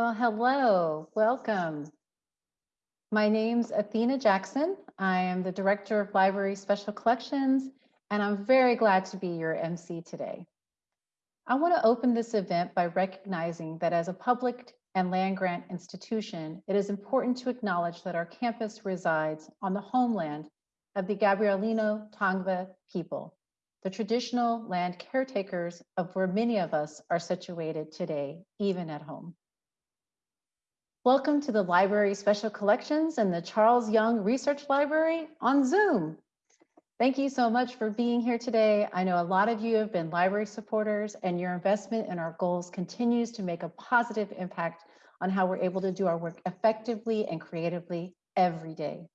Well, hello, welcome. My name's Athena Jackson. I am the Director of Library Special Collections, and I'm very glad to be your MC today. I want to open this event by recognizing that as a public and land grant institution, it is important to acknowledge that our campus resides on the homeland of the Gabrielino Tongva people, the traditional land caretakers of where many of us are situated today, even at home. Welcome to the Library Special Collections and the Charles Young Research Library on Zoom. Thank you so much for being here today. I know a lot of you have been library supporters and your investment in our goals continues to make a positive impact on how we're able to do our work effectively and creatively every day.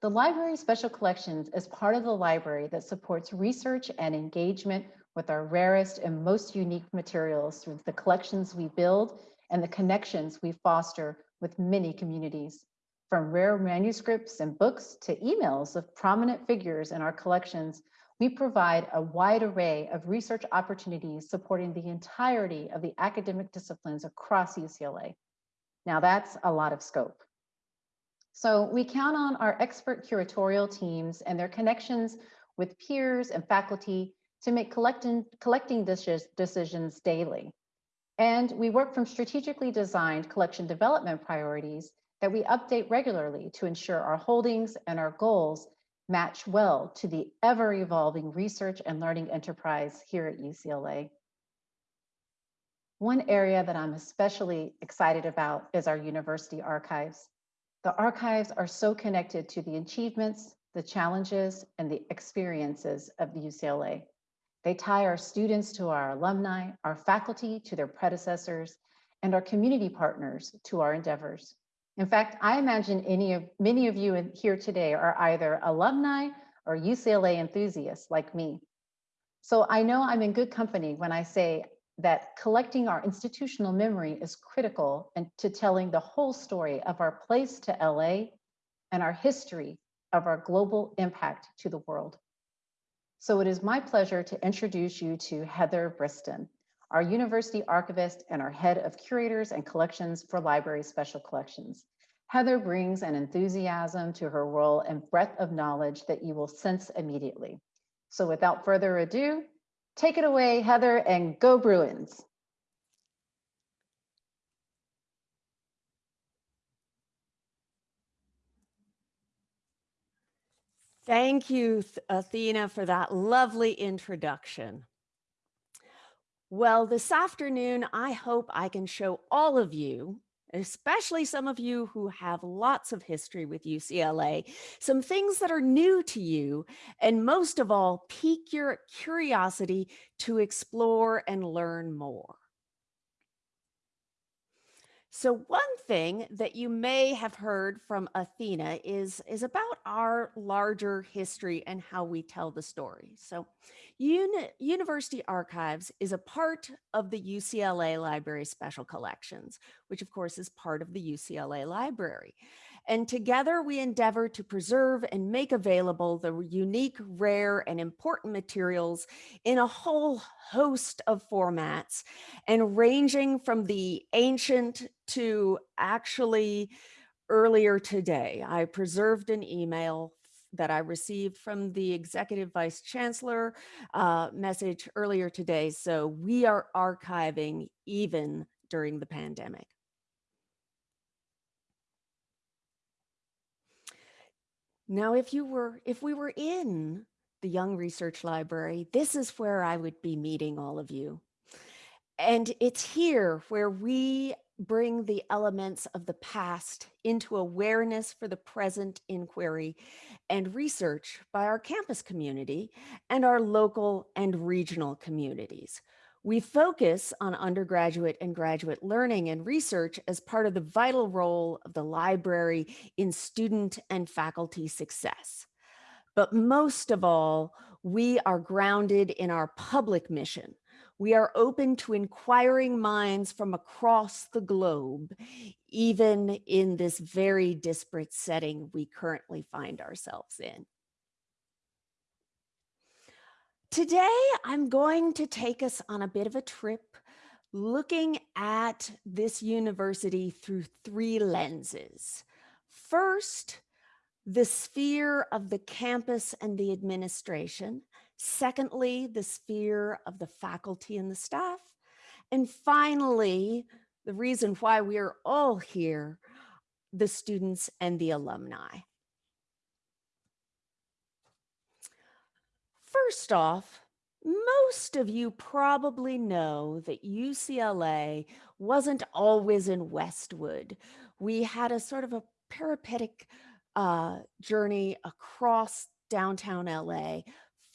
The Library Special Collections is part of the library that supports research and engagement with our rarest and most unique materials through the collections we build and the connections we foster with many communities. From rare manuscripts and books to emails of prominent figures in our collections, we provide a wide array of research opportunities supporting the entirety of the academic disciplines across UCLA. Now that's a lot of scope. So we count on our expert curatorial teams and their connections with peers and faculty to make collecting, collecting decisions daily. And we work from strategically designed collection development priorities that we update regularly to ensure our holdings and our goals match well to the ever evolving research and learning enterprise here at UCLA. One area that I'm especially excited about is our university archives. The archives are so connected to the achievements, the challenges, and the experiences of the UCLA. They tie our students to our alumni, our faculty to their predecessors, and our community partners to our endeavors. In fact, I imagine any of, many of you here today are either alumni or UCLA enthusiasts like me. So I know I'm in good company when I say that collecting our institutional memory is critical and to telling the whole story of our place to LA and our history of our global impact to the world. So it is my pleasure to introduce you to Heather Briston, our university archivist and our head of curators and collections for library special collections. Heather brings an enthusiasm to her role and breadth of knowledge that you will sense immediately. So without further ado, take it away, Heather, and go Bruins. Thank you, Athena, for that lovely introduction. Well, this afternoon, I hope I can show all of you, especially some of you who have lots of history with UCLA, some things that are new to you, and most of all, pique your curiosity to explore and learn more. So one thing that you may have heard from Athena is, is about our larger history and how we tell the story. So Uni University Archives is a part of the UCLA Library Special Collections, which of course is part of the UCLA Library. And together we endeavor to preserve and make available the unique, rare, and important materials in a whole host of formats and ranging from the ancient to actually earlier today. I preserved an email that I received from the executive vice chancellor uh, message earlier today. So we are archiving even during the pandemic. Now, if you were, if we were in the Young Research Library, this is where I would be meeting all of you. And it's here where we bring the elements of the past into awareness for the present inquiry and research by our campus community and our local and regional communities. We focus on undergraduate and graduate learning and research as part of the vital role of the library in student and faculty success. But most of all, we are grounded in our public mission. We are open to inquiring minds from across the globe, even in this very disparate setting we currently find ourselves in. Today, I'm going to take us on a bit of a trip looking at this university through three lenses. First, the sphere of the campus and the administration. Secondly, the sphere of the faculty and the staff. And finally, the reason why we're all here, the students and the alumni. First off, most of you probably know that UCLA wasn't always in Westwood. We had a sort of a peripatetic uh, journey across downtown LA,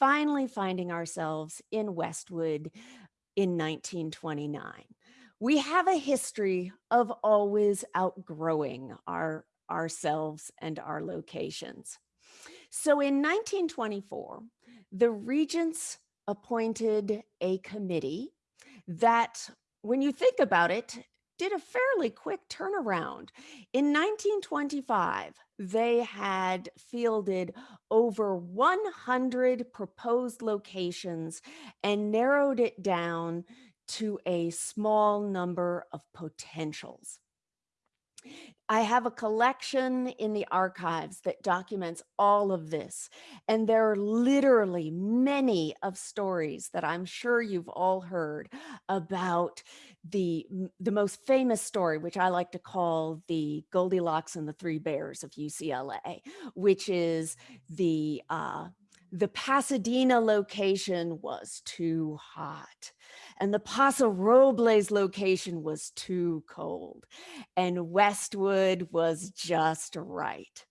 finally finding ourselves in Westwood in 1929. We have a history of always outgrowing our ourselves and our locations. So in 1924, the regents appointed a committee that, when you think about it, did a fairly quick turnaround. In 1925, they had fielded over 100 proposed locations and narrowed it down to a small number of potentials. I have a collection in the archives that documents all of this. And there are literally many of stories that I'm sure you've all heard about the, the most famous story, which I like to call the Goldilocks and the Three Bears of UCLA, which is the, uh, the Pasadena location was too hot and the Paso Robles location was too cold and Westwood was just right.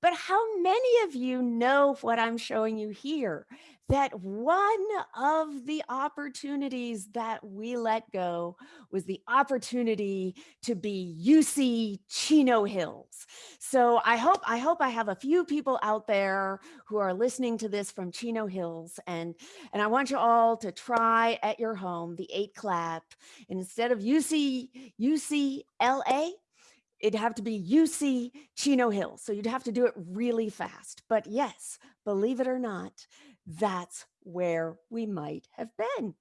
But how many of you know what I'm showing you here? That one of the opportunities that we let go was the opportunity to be UC Chino Hills. So I hope I hope I have a few people out there who are listening to this from Chino Hills and and I want you all to try at your home the eight clap instead of UC UCLA it'd have to be UC Chino Hills. So you'd have to do it really fast. But yes, believe it or not, that's where we might have been.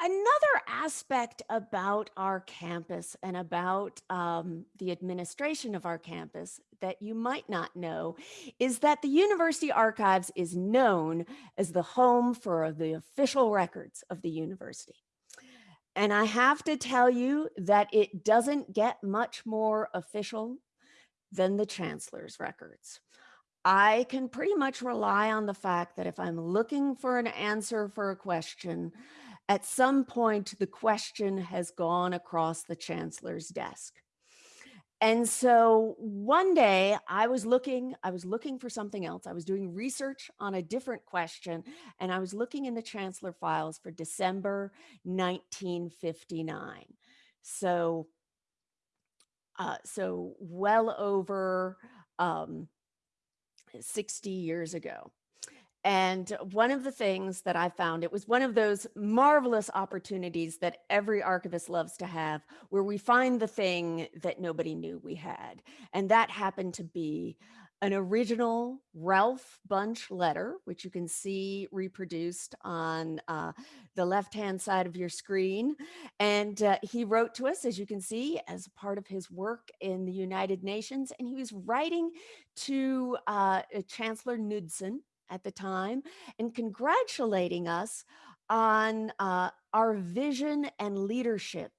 Another aspect about our campus and about um, the administration of our campus that you might not know is that the University Archives is known as the home for the official records of the university. And I have to tell you that it doesn't get much more official than the chancellor's records. I can pretty much rely on the fact that if I'm looking for an answer for a question, at some point the question has gone across the chancellor's desk. And so one day I was looking, I was looking for something else. I was doing research on a different question and I was looking in the chancellor files for December 1959. So, uh, so well over um, 60 years ago. And one of the things that I found, it was one of those marvelous opportunities that every archivist loves to have, where we find the thing that nobody knew we had. And that happened to be an original Ralph Bunche letter, which you can see reproduced on uh, the left-hand side of your screen. And uh, he wrote to us, as you can see, as part of his work in the United Nations. And he was writing to uh, Chancellor Knudsen, at the time and congratulating us on uh, our vision and leadership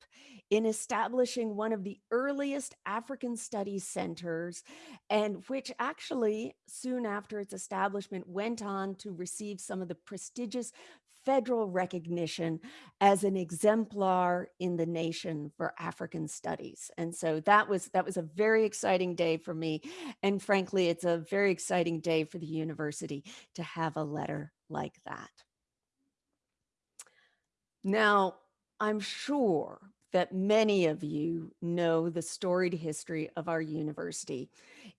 in establishing one of the earliest African studies centers and which actually soon after its establishment went on to receive some of the prestigious federal recognition as an exemplar in the nation for African studies. And so that was that was a very exciting day for me. And frankly, it's a very exciting day for the university to have a letter like that. Now, I'm sure that many of you know the storied history of our university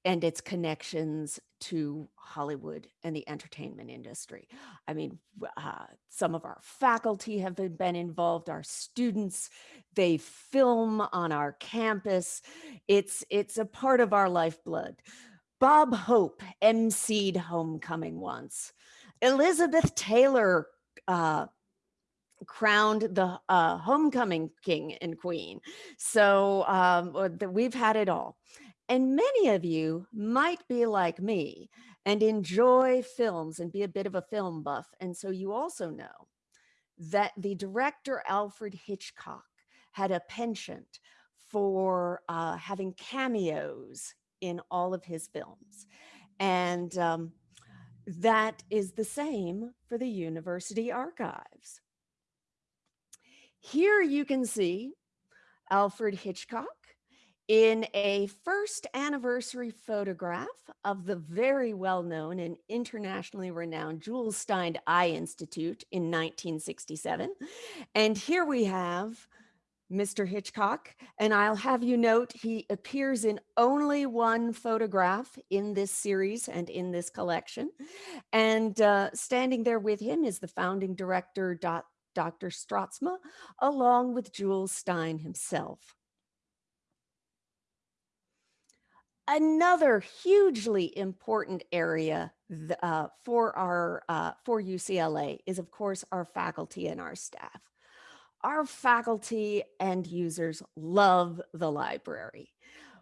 and its connections to Hollywood and the entertainment industry. I mean, uh, some of our faculty have been, been involved, our students, they film on our campus. It's, it's a part of our lifeblood. Bob Hope emceed homecoming once. Elizabeth Taylor uh, crowned the uh, homecoming king and queen. So um, we've had it all. And many of you might be like me and enjoy films and be a bit of a film buff. And so you also know that the director Alfred Hitchcock had a penchant for uh, having cameos in all of his films. And um, that is the same for the university archives. Here you can see Alfred Hitchcock in a first anniversary photograph of the very well-known and internationally renowned Jules Stein Eye Institute in 1967. And here we have Mr. Hitchcock, and I'll have you note he appears in only one photograph in this series and in this collection. And uh, standing there with him is the founding director, Dr. Straatsma, along with Jules Stein himself. Another hugely important area uh, for our uh, for UCLA is, of course, our faculty and our staff. Our faculty and users love the library.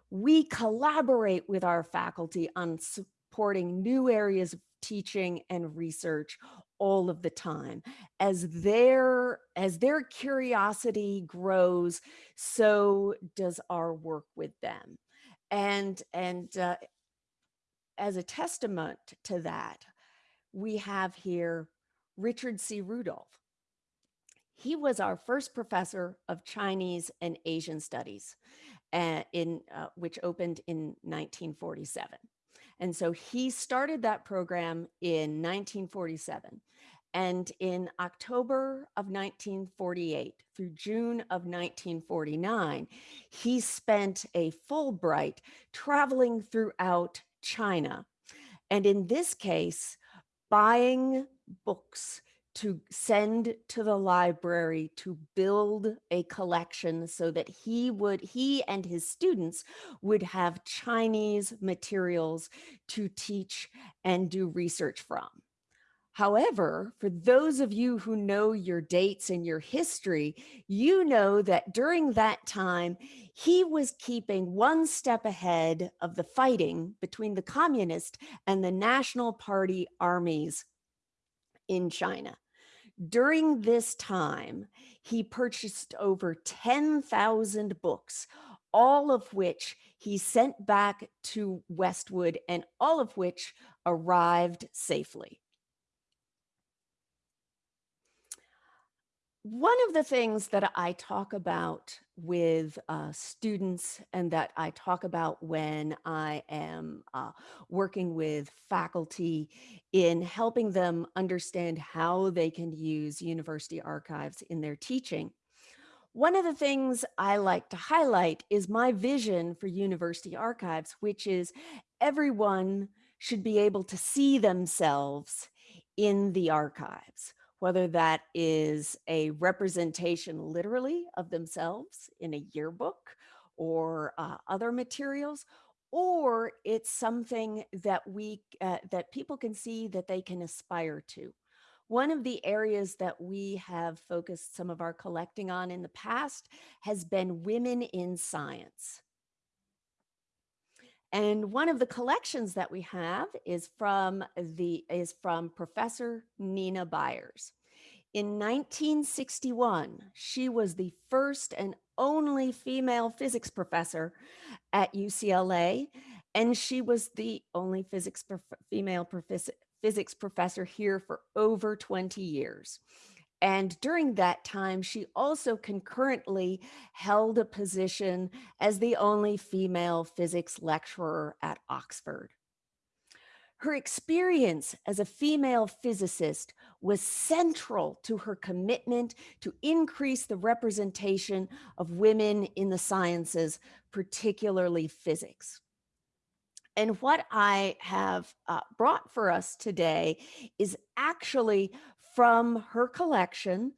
We collaborate with our faculty on supporting new areas of teaching and research all of the time. As their, as their curiosity grows, so does our work with them. And, and uh, as a testament to that, we have here Richard C. Rudolph. He was our first professor of Chinese and Asian studies, uh, in, uh, which opened in 1947. And so he started that program in 1947. And in October of 1948 through June of 1949, he spent a Fulbright traveling throughout China. And in this case, buying books to send to the library to build a collection so that he would he and his students would have Chinese materials to teach and do research from. However, for those of you who know your dates and your history, you know that during that time, he was keeping one step ahead of the fighting between the communist and the National Party armies in China. During this time, he purchased over 10,000 books, all of which he sent back to Westwood and all of which arrived safely. One of the things that I talk about with uh, students and that I talk about when I am uh, working with faculty in helping them understand how they can use university archives in their teaching. One of the things I like to highlight is my vision for university archives, which is everyone should be able to see themselves in the archives whether that is a representation literally of themselves in a yearbook or uh, other materials, or it's something that we uh, that people can see that they can aspire to. One of the areas that we have focused some of our collecting on in the past has been women in science. And one of the collections that we have is from the is from Professor Nina Byers. In 1961, she was the first and only female physics professor at UCLA, and she was the only physics prof female prof physics professor here for over 20 years. And during that time, she also concurrently held a position as the only female physics lecturer at Oxford. Her experience as a female physicist was central to her commitment to increase the representation of women in the sciences, particularly physics. And what I have uh, brought for us today is actually from her collection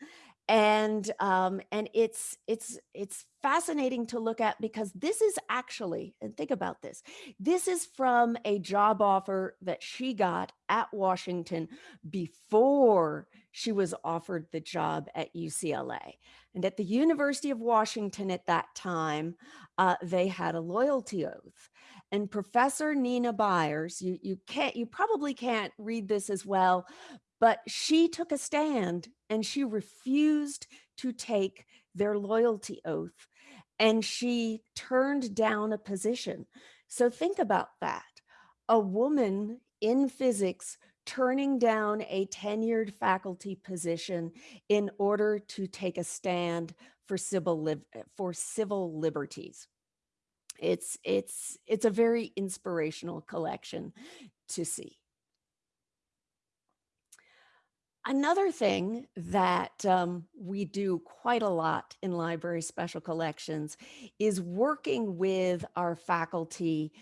and um, and it's it's it's fascinating to look at because this is actually and think about this this is from a job offer that she got at Washington before she was offered the job at UCLA and at the University of Washington at that time uh, they had a loyalty oath. And Professor Nina Byers you you can't you probably can't read this as well but she took a stand and she refused to take their loyalty oath and she turned down a position. So think about that. A woman in physics turning down a tenured faculty position in order to take a stand for civil eh, for civil liberties. It's it's it's a very inspirational collection to see. Another thing that um, we do quite a lot in library special collections is working with our faculty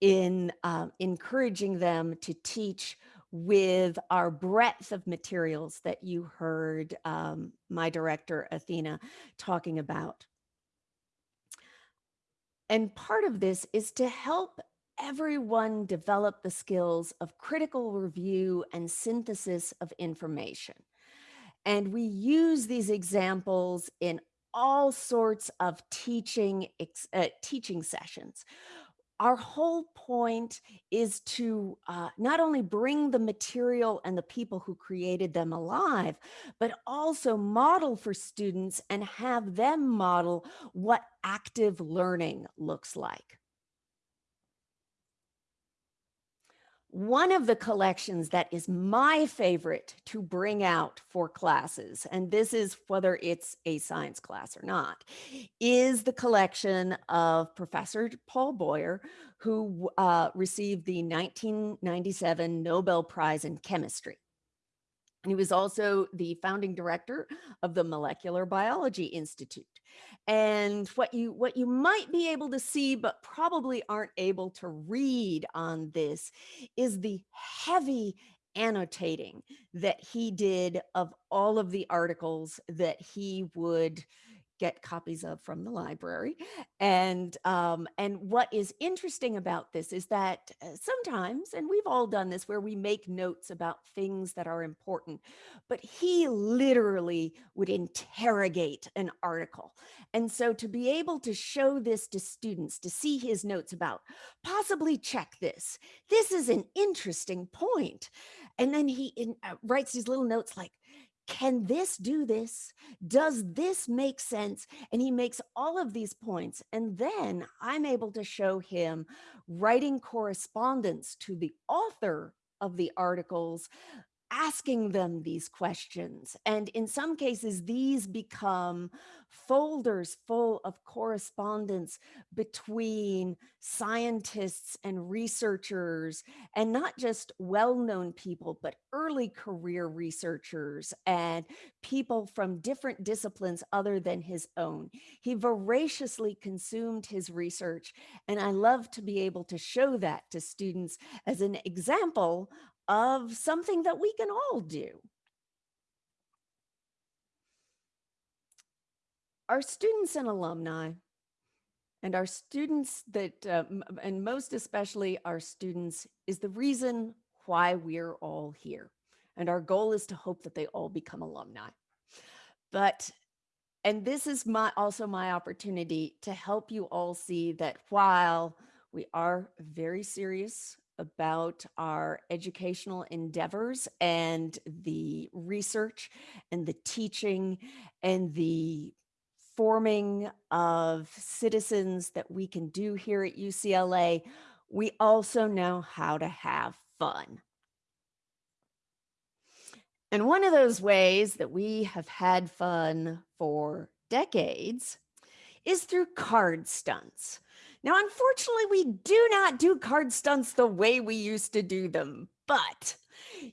in uh, encouraging them to teach with our breadth of materials that you heard um, my director Athena talking about. And part of this is to help everyone develop the skills of critical review and synthesis of information. And we use these examples in all sorts of teaching uh, teaching sessions. Our whole point is to uh, not only bring the material and the people who created them alive, but also model for students and have them model what active learning looks like. One of the collections that is my favorite to bring out for classes, and this is whether it's a science class or not, is the collection of Professor Paul Boyer, who uh, received the 1997 Nobel Prize in Chemistry. And he was also the founding director of the Molecular Biology Institute. And what you what you might be able to see, but probably aren't able to read on this is the heavy annotating that he did of all of the articles that he would get copies of from the library. And um, and what is interesting about this is that uh, sometimes, and we've all done this, where we make notes about things that are important, but he literally would interrogate an article. And so to be able to show this to students, to see his notes about possibly check this, this is an interesting point. And then he in, uh, writes these little notes like, can this do this? Does this make sense? And he makes all of these points. And then I'm able to show him writing correspondence to the author of the articles asking them these questions. And in some cases, these become folders full of correspondence between scientists and researchers, and not just well-known people, but early career researchers and people from different disciplines other than his own. He voraciously consumed his research, and I love to be able to show that to students as an example of something that we can all do. Our students and alumni and our students that, uh, and most especially our students is the reason why we're all here. And our goal is to hope that they all become alumni. But, and this is my also my opportunity to help you all see that while we are very serious about our educational endeavors and the research and the teaching and the forming of citizens that we can do here at UCLA, we also know how to have fun. And one of those ways that we have had fun for decades is through card stunts. Now, unfortunately, we do not do card stunts the way we used to do them, but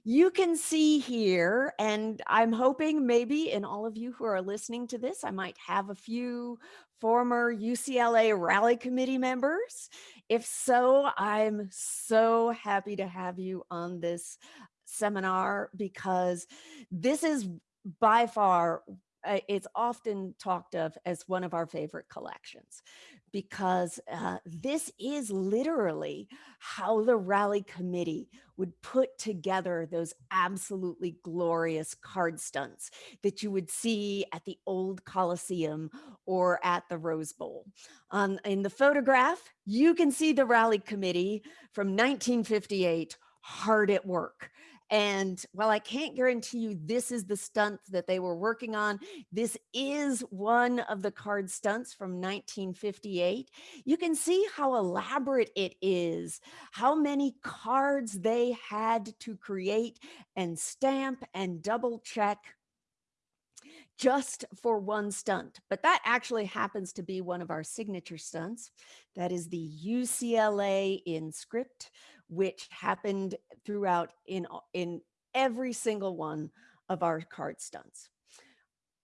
you can see here, and I'm hoping maybe in all of you who are listening to this, I might have a few former UCLA rally committee members. If so, I'm so happy to have you on this seminar because this is by far uh, it's often talked of as one of our favorite collections because uh, this is literally how the rally committee would put together those absolutely glorious card stunts that you would see at the old Coliseum or at the Rose Bowl. Um, in the photograph, you can see the rally committee from 1958 hard at work. And while I can't guarantee you this is the stunt that they were working on, this is one of the card stunts from 1958. You can see how elaborate it is, how many cards they had to create and stamp and double check just for one stunt. But that actually happens to be one of our signature stunts. That is the UCLA in script which happened throughout in, in every single one of our card stunts.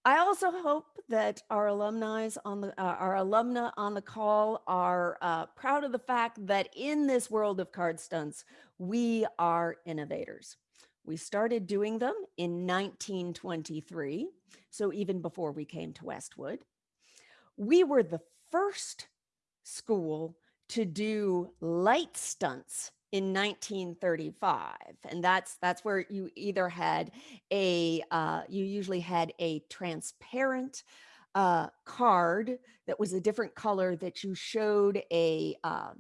I also hope that our alumni on the uh, our alumna on the call are uh, proud of the fact that in this world of card stunts, we are innovators. We started doing them in 1923, so even before we came to Westwood. We were the first school to do light stunts in 1935 and that's that's where you either had a uh, you usually had a transparent uh, card that was a different color that you showed a uh,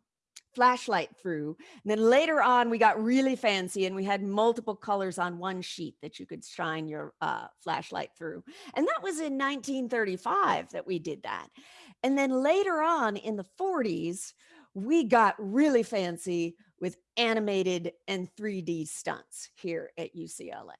flashlight through and then later on we got really fancy and we had multiple colors on one sheet that you could shine your uh, flashlight through and that was in 1935 that we did that and then later on in the 40s we got really fancy with animated and 3D stunts here at UCLA.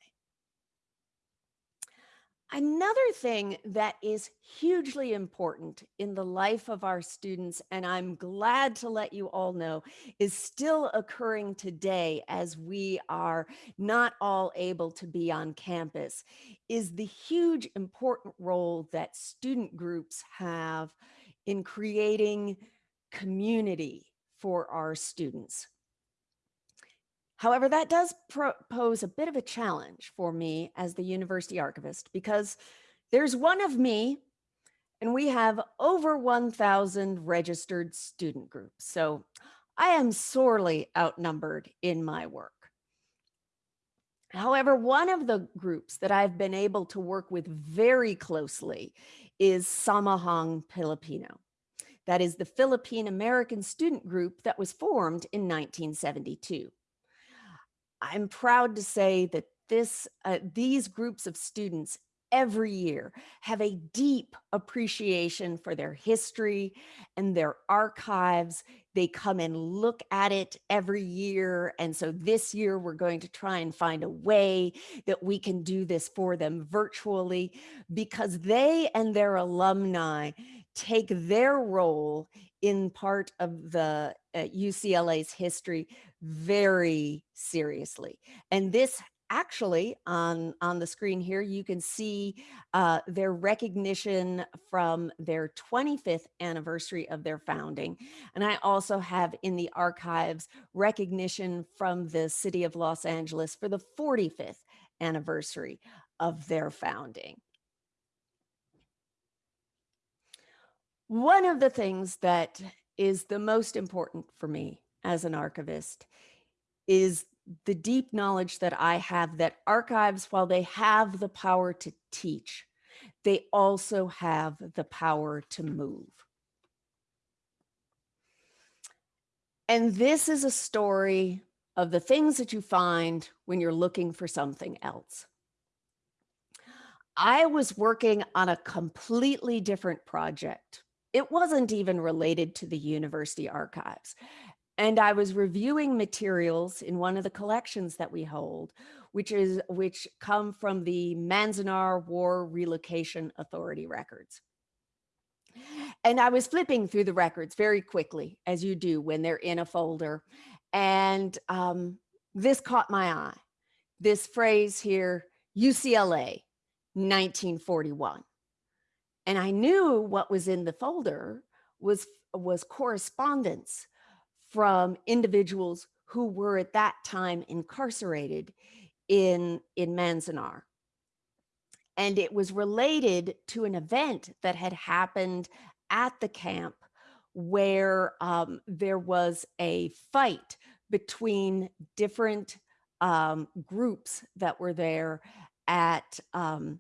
Another thing that is hugely important in the life of our students, and I'm glad to let you all know, is still occurring today as we are not all able to be on campus, is the huge important role that student groups have in creating community for our students. However, that does pose a bit of a challenge for me as the university archivist because there's one of me and we have over 1,000 registered student groups. So I am sorely outnumbered in my work. However, one of the groups that I've been able to work with very closely is Samahang Pilipino. That is the Philippine American student group that was formed in 1972. I'm proud to say that this, uh, these groups of students every year have a deep appreciation for their history and their archives. They come and look at it every year. And so this year we're going to try and find a way that we can do this for them virtually because they and their alumni take their role in part of the UCLA's history very seriously. And this actually on on the screen here you can see uh, their recognition from their 25th anniversary of their founding and i also have in the archives recognition from the city of los angeles for the 45th anniversary of their founding one of the things that is the most important for me as an archivist is the deep knowledge that I have that archives, while they have the power to teach, they also have the power to move. And this is a story of the things that you find when you're looking for something else. I was working on a completely different project. It wasn't even related to the university archives. And I was reviewing materials in one of the collections that we hold, which is which come from the Manzanar War Relocation Authority records. And I was flipping through the records very quickly, as you do when they're in a folder. And um, this caught my eye. This phrase here, UCLA, 1941. And I knew what was in the folder was, was correspondence from individuals who were at that time incarcerated in, in Manzanar. and it was related to an event that had happened at the camp where um, there was a fight between different um, groups that were there at um,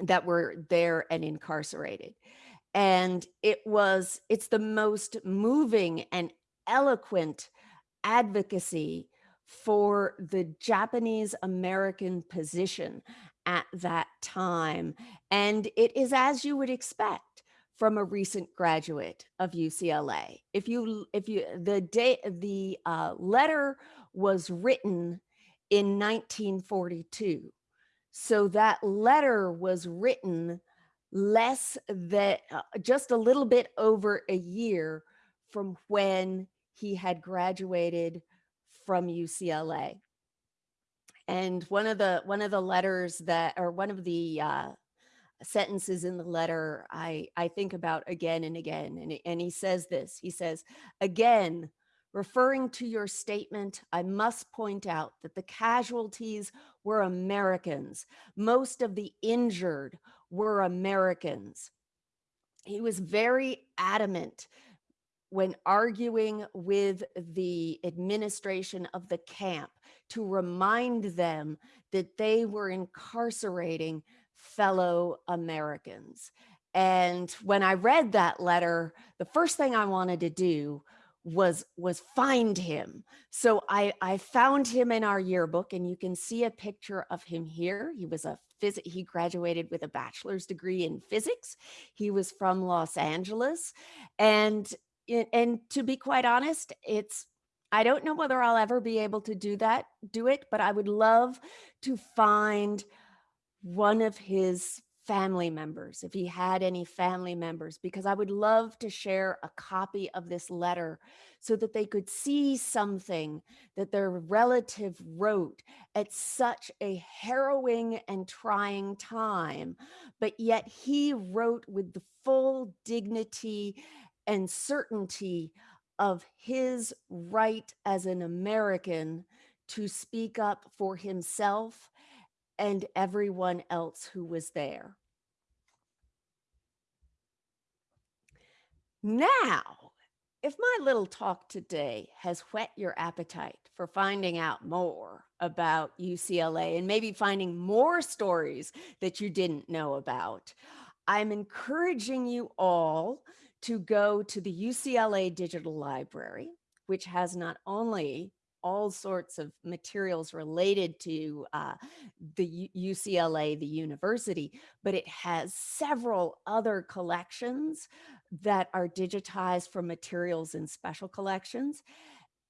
that were there and incarcerated. And it was, it's the most moving and eloquent advocacy for the Japanese American position at that time. And it is as you would expect from a recent graduate of UCLA. If you, if you, the day, the uh, letter was written in 1942. So that letter was written less than uh, just a little bit over a year from when he had graduated from UCLA. And one of the one of the letters that or one of the uh, sentences in the letter I I think about again and again and and he says this he says again referring to your statement I must point out that the casualties were Americans most of the injured were Americans he was very adamant when arguing with the administration of the camp to remind them that they were incarcerating fellow Americans. And when I read that letter, the first thing I wanted to do was was find him. So I, I found him in our yearbook and you can see a picture of him here. He was a phys he graduated with a bachelor's degree in physics. He was from Los Angeles and and to be quite honest, it's I don't know whether I'll ever be able to do that, do it, but I would love to find one of his family members, if he had any family members, because I would love to share a copy of this letter so that they could see something that their relative wrote at such a harrowing and trying time, but yet he wrote with the full dignity and certainty of his right as an American to speak up for himself and everyone else who was there. Now, if my little talk today has whet your appetite for finding out more about UCLA and maybe finding more stories that you didn't know about, I'm encouraging you all to go to the UCLA Digital Library, which has not only all sorts of materials related to uh, the UCLA, the university, but it has several other collections that are digitized from materials in special collections.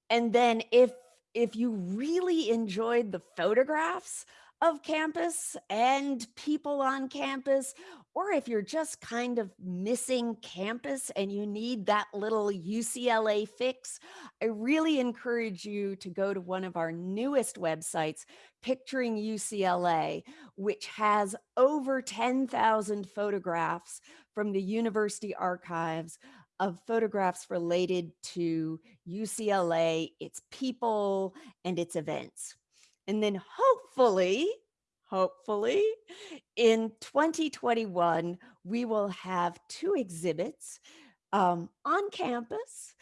And then if if you really enjoyed the photographs of campus and people on campus, or if you're just kind of missing campus and you need that little UCLA fix, I really encourage you to go to one of our newest websites, Picturing UCLA, which has over 10,000 photographs from the university archives of photographs related to UCLA, its people, and its events. And then hopefully, hopefully in 2021, we will have two exhibits um, on campus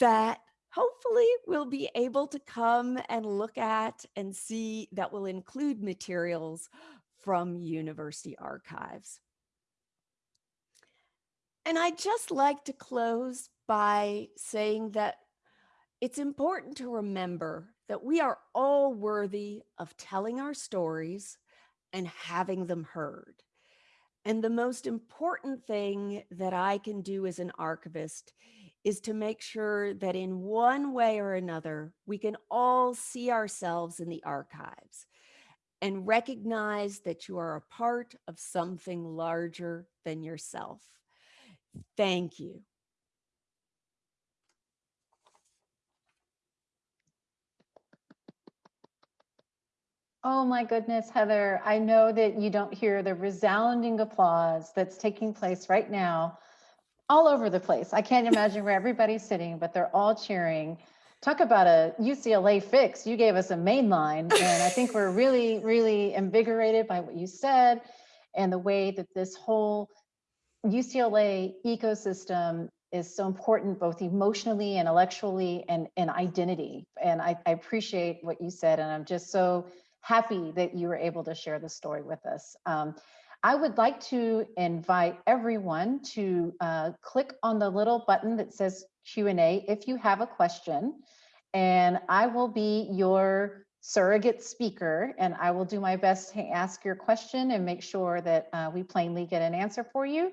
that hopefully we'll be able to come and look at and see that will include materials from university archives. And I'd just like to close by saying that it's important to remember that we are all worthy of telling our stories and having them heard. And the most important thing that I can do as an archivist is to make sure that in one way or another, we can all see ourselves in the archives and recognize that you are a part of something larger than yourself. Thank you. Oh my goodness, Heather, I know that you don't hear the resounding applause that's taking place right now all over the place. I can't imagine where everybody's sitting, but they're all cheering. Talk about a UCLA fix. You gave us a main line, and I think we're really, really invigorated by what you said. and the way that this whole UCLA ecosystem is so important both emotionally, intellectually, and, and identity. And I, I appreciate what you said, and I'm just so happy that you were able to share the story with us. Um, I would like to invite everyone to uh, click on the little button that says Q&A if you have a question, and I will be your surrogate speaker, and I will do my best to ask your question and make sure that uh, we plainly get an answer for you.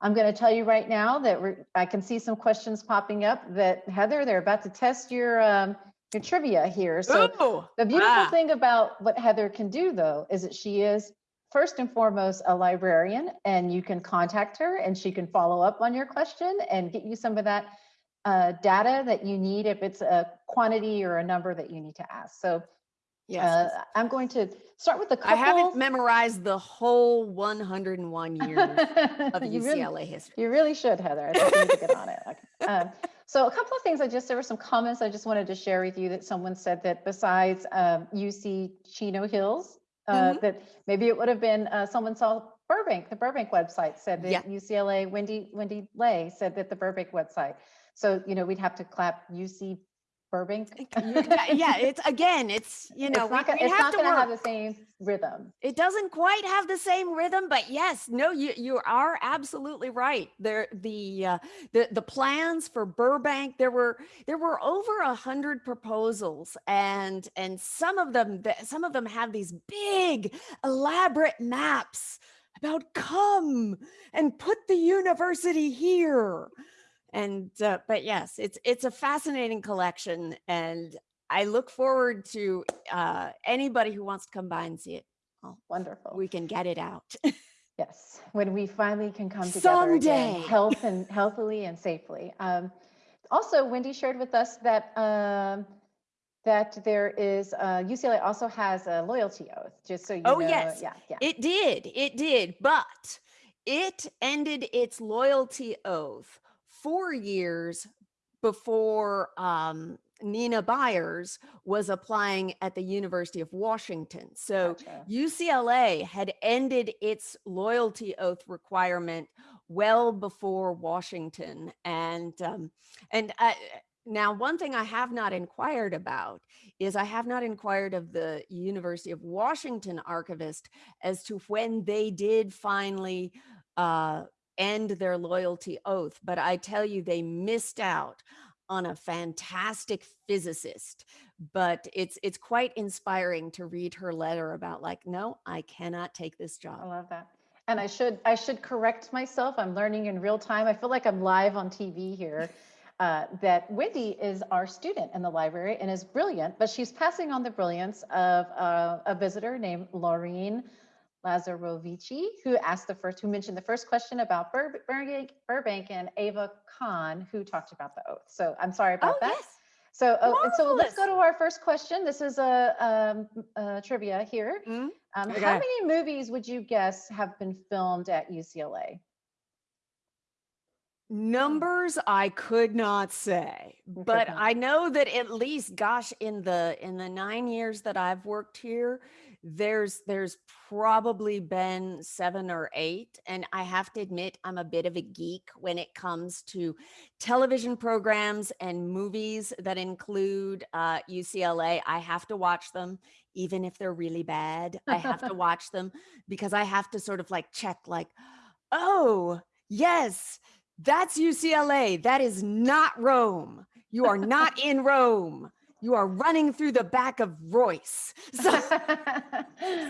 I'm going to tell you right now that I can see some questions popping up that Heather, they're about to test your um, your trivia here. So Ooh, the beautiful ah. thing about what Heather can do though is that she is first and foremost a librarian and you can contact her and she can follow up on your question and get you some of that uh, data that you need if it's a quantity or a number that you need to ask. So Yes. uh, I'm going to start with a couple. I haven't memorized the whole 101 years of You really- UCLA history. You really should, Heather. I think you need to get on it. Okay. Um, so a couple of things I just, there were some comments I just wanted to share with you that someone said that besides um, UC Chino Hills, uh, Mhm. that maybe it would have been, uh, someone saw Burbank, the Burbank website said Yeah. that UCLA, Wendy, Wendy Lay said that the Burbank website. So, you know, we'd have to clap UC Burbank. Yeah, it's again, it's, you know, It's we, not gonna, we it's have not to gonna have the same rhythm. It doesn't quite have the same rhythm, but yes, no, you you are absolutely right. There, the uh, the the plans for Burbank, there were there were over a hundred proposals, and and some of them th- some of them have these big elaborate maps about come and put the university here and uh, but yes it's it's a fascinating collection and i look forward to uh anybody who wants to come by and see it oh Wonderful. we can get it out Yes, when we finally can come together again, Someday. health and healthily and safely. Um, also, Wendy shared with us that um, that there is uh, UCLA also has a loyalty oath. Just so you Oh, know, yes. yeah, yeah. it did it did but it ended its loyalty oath four years before um Nina Byers was applying at the University of Washington. So Gotcha. UCLA had ended its loyalty oath requirement well before Washington, and um, and I, now one thing I have not inquired about is I have not inquired of the University of Washington archivist as to when they did finally uh, end their loyalty oath, but I tell you they missed out on a fantastic physicist but it's it's quite inspiring to read her letter about like no i cannot take this job I love that. And I should I should correct myself. I'm learning in real time. I feel like I'm live on TV here. Uh, that Wendy is our student in the library and is brilliant, but she's passing on the brilliance of uh, a visitor named Laureen Lazarovici, who asked the first, who mentioned the first question about Bur- Burbank, Burbank and Ava Khan, who talked about the oath. So I'm sorry about oh that. yes So, oh, and so let's go to our first question. This is a, um, a trivia here. Mm, Um, Okay. How many movies would you guess have been filmed at UCLA? numbers i could not say but i know that at least gosh in the in the nine years that i've worked here there's there's probably been seven or eight and i have to admit i'm a bit of a geek when it comes to television programs and movies that include uh, ucla i have to watch them even if they're really bad i have to watch them because i have to sort of like check like oh yes that's UCLA. That is not Rome. You are not in Rome. You are running through the back of Royce. So,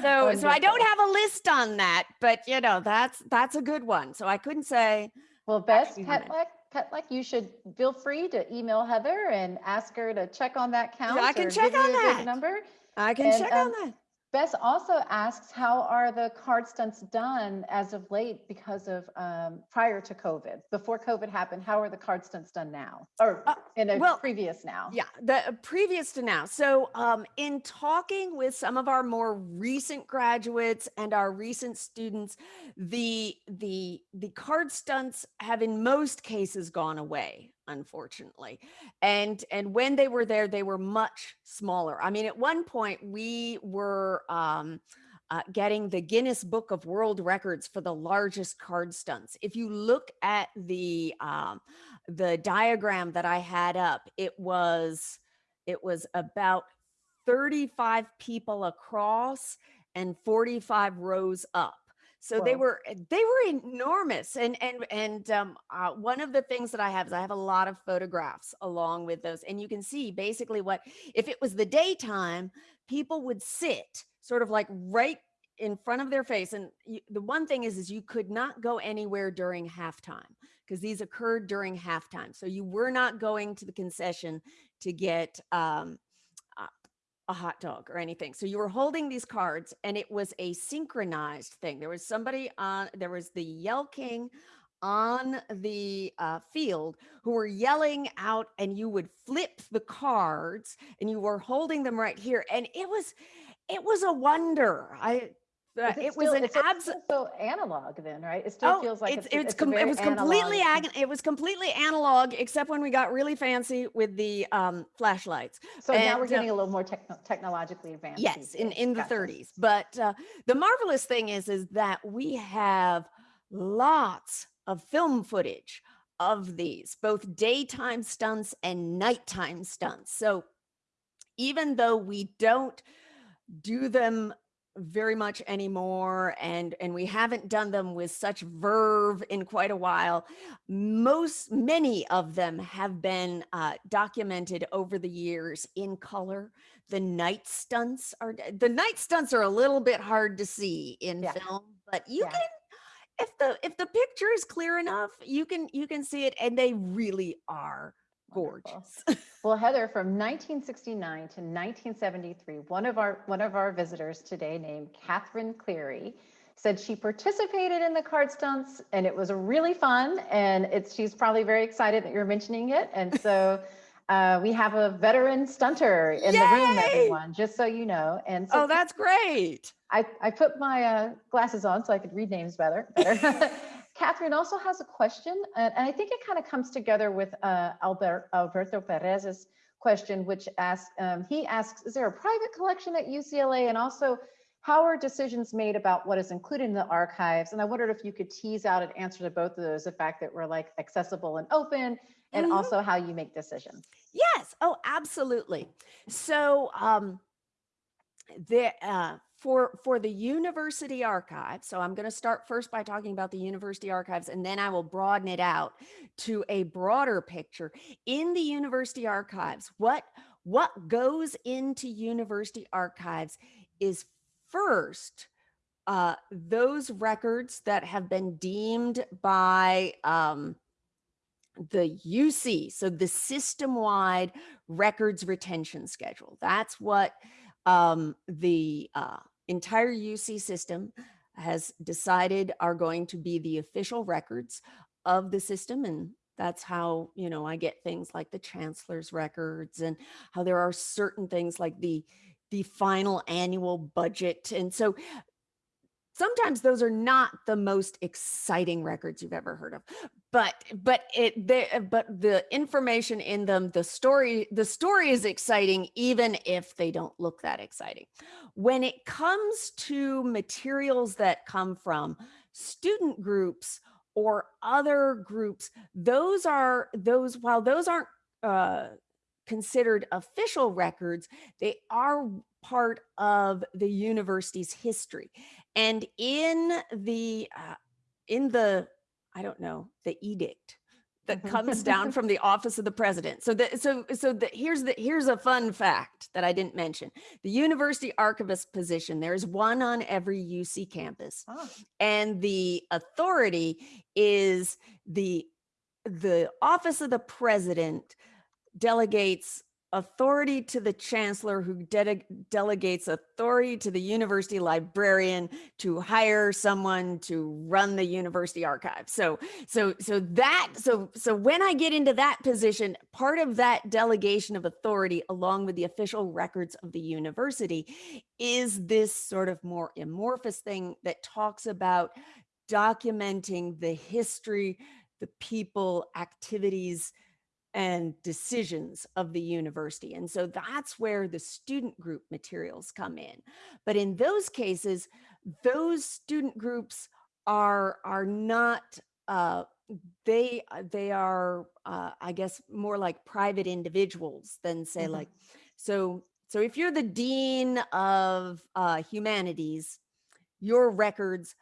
so, so I don't have a list on that, but you know, that's that's a good one. So I couldn't say, Well, no. Petlek, Petlek, you should feel free to email Heather and ask her to check on that count. I can check on that. Number. I can And, check um, on that. Bess also asks, how are the card stunts done as of late because of um, prior to COVID? Before COVID happened, how are the card stunts done now? Or Uh, in a well, previous now? Yeah, the uh, previous to now. So, um, in talking with some of our more recent graduates and our recent students, the the the card stunts have in most cases gone away, unfortunately. And and when they were there, they were much smaller. I mean, at one point we were um, uh, getting the Guinness Book of World Records for the largest card stunts. If you look at the um, the diagram that I had up, it was it was about 35 people across and 45 rows up. So they were eh, they were enormous. And and and um, uh, one of the things that I have is I have a lot of photographs along with those, and you can see basically what if it was the daytime, people would sit sort of like right in front of their face. And you, the one thing is, is you could not go anywhere during halftime because these occurred during halftime. So you were not going to the concession to get um, a hot dog or anything. So you were holding these cards and it was a synchronized thing. There was somebody on, there was the Yell King on the uh, field who were yelling out and you would flip the cards and you were holding them right here. And it was, it was a wonder. I, it was an absolute. So analog then, right? It still Oh, feels like it's, it's, it's, it's com- it was completely analog- it was completely analog except when we got really fancy with the um flashlights So now we're and, uh, getting a little more techno- technologically advanced. yes in in the Gotcha. 30s but uh, the marvelous thing is is that we have lots of film footage of these both daytime stunts and nighttime stunts so even though we don't do them very much anymore and and we haven't done them with such verve in quite a while most many of them have been uh, documented over the years in color the night stunts are the night stunts are a little bit hard to see in Yeah. film but you Yeah. can if the if the picture is clear enough you can you can see it and they really are. Gorgeous Well, Heather, from 1969 to 1973, one of our one of our visitors today, named Catherine Cleary, said she participated in the card stunts and it was really fun. And it's she's probably very excited that you're mentioning it. And so uh, we have a veteran stunter in the room, everyone, just so you know. And so oh that's great I, I put my uh, glasses on so I could read names better. better. Catherine also has a question, and, I think it kind of comes together with uh, Albert, Alberto Perez's question, which asks, um, he asks, is there a private collection at UCLA? And also, how are decisions made about what is included in the archives? And I wondered if you could tease out an answer to both of those, the fact that we're like accessible and open, and Mhm. also how you make decisions. Yes. Oh, absolutely. So, um, the uh, for for the university archive. So I'm going to start first by talking about the university archives, and then I will broaden it out to a broader picture. In the university archives, what what goes into university archives is first uh, those records that have been deemed by um, the UC, so the system wide records retention schedule. That's what um, the uh, entire UC system has decided are going to be the official records of the system. And that's how, you know, I get things like the chancellor's records and how there are certain things like the the final annual budget. And so sometimes those are not the most exciting records you've ever heard of but but it they, but the information in them the story the story is exciting even if they don't look that exciting. When it comes to materials that come from student groups or other groups those are those while those aren't uh, considered official records they are part of the university's history and in the uh, in the i don't know the edict that Mhm. comes down from the office of the president. So that so so the, here's the here's a fun fact that i didn't mention. The university archivist position there's one on every uc campus Ah, and the authority is the the office of the president delegates authority to the chancellor who de- delegates authority to the university librarian to hire someone to run the university archive. So so so that so so when i get into that position part of that delegation of authority along with the official records of the university is this sort of more amorphous thing that talks about documenting the history the people activities and decisions of the university. And so that's where the student group materials come in. But in those cases, those student groups are are not uh, they uh, they are uh, I guess more like private individuals than say Mhm. like so so if you're the dean of uh, humanities, your records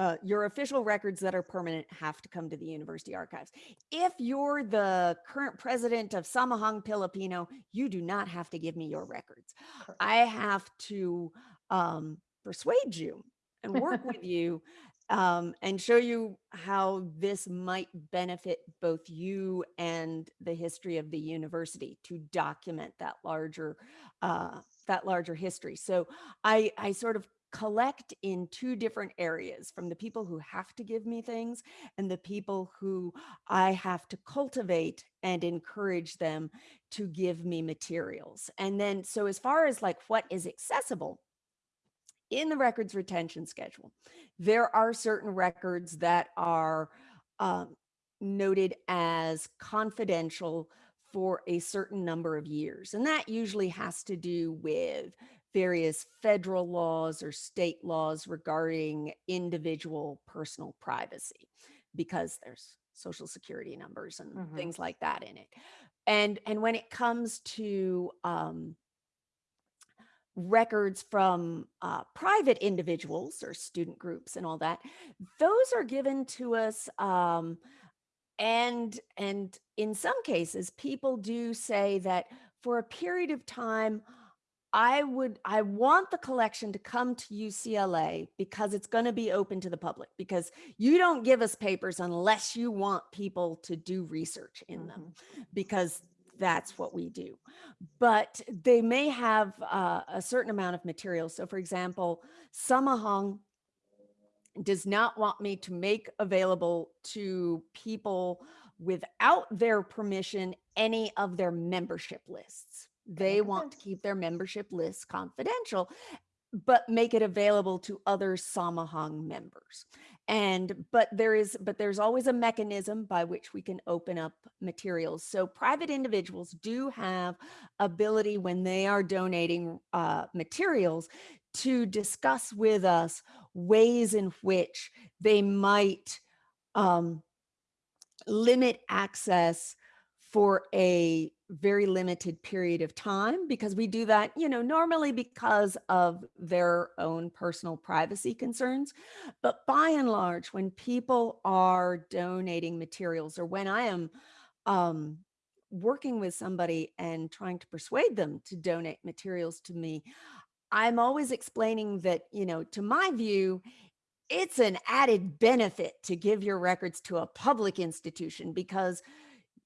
uh, your official records that are permanent have to come to the university archives. If you're the current president of Samahang Pilipino, you do not have to give me your records. I have to um, persuade you and work with you um, and show you how this might benefit both you and the history of the university to document that larger uh, that larger history. So I I sort of collect in two different areas from the people who have to give me things and the people who I have to cultivate and encourage them to give me materials. And then, so as far as like what is accessible in the records retention schedule, there are certain records that are um, noted as confidential for a certain number of years. And that usually has to do with various federal laws or state laws regarding individual personal privacy because there's social security numbers and Mhm. things like that in it. And and when it comes to um, records from uh, private individuals or student groups and all that, those are given to us um, and and in some cases people do say that for a period of time I would I want the collection to come to UCLA because it's going to be open to the public because you don't give us papers unless you want people to do research in them Mhm. because that's what we do. But they may have uh, a certain amount of material. So for example, Samahang does not want me to make available to people without their permission any of their membership lists. They want to keep their membership lists confidential, but make it available to other Samahang members. And but there is but there's always a mechanism by which we can open up materials. So private individuals do have ability when they are donating uh, materials to discuss with us ways in which they might um, limit access for a very limited period of time because we do that, you know, normally because of their own personal privacy concerns. But by and large, when people are donating materials or when I am um, working with somebody and trying to persuade them to donate materials to me, I'm always explaining that, you know, to my view, it's an added benefit to give your records to a public institution because